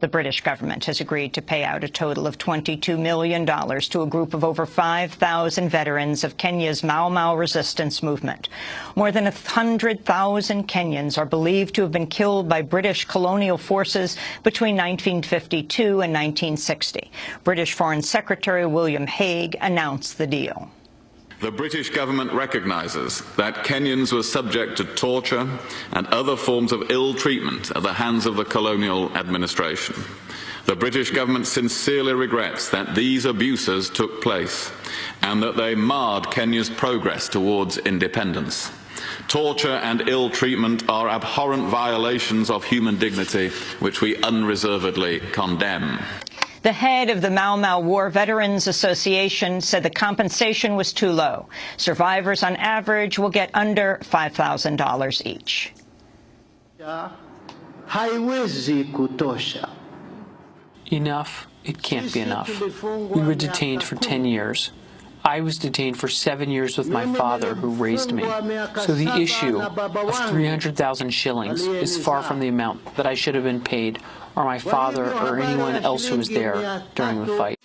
The British government has agreed to pay out a total of $22 million to a group of over 5,000 veterans of Kenya's Mau Mau resistance movement. More than 100,000 Kenyans are believed to have been killed by British colonial forces between 1952 and 1960. British Foreign Secretary William Hague announced the deal. The British government recognises that Kenyans were subject to torture and other forms of ill treatment at the hands of the colonial administration. The British government sincerely regrets that these abuses took place and that they marred Kenya's progress towards independence. Torture and ill treatment are abhorrent violations of human dignity which we unreservedly condemn. The head of the Mau Mau War Veterans Association said the compensation was too low. Survivors on average will get under $5,000 each. Enough. It can't be enough. We were detained for 10 years. I was detained for seven years with my father, who raised me. So the issue of 300,000 shillings is far from the amount that I should have been paid, or my father or anyone else who was there during the fight.